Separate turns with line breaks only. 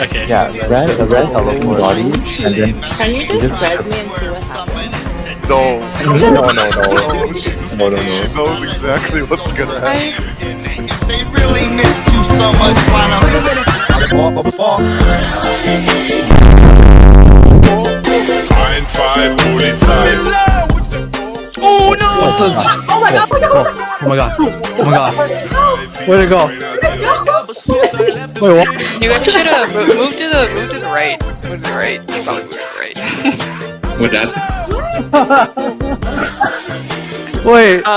Okay.
Yeah, rest, rest our full body, and then
Can you just res me and see what happens?
No.
no, no, no,
No, she,
no, no,
she knows exactly what's gonna happen.
They really missed you so much, why
Ein.
Oh my god, oh my god!
Oh my god. Oh my god.
Where'd it go? Wait, what?
You guys should have mo- moved to the move to the right. Move to the right. You probably moved to the right.
With that.
Wait.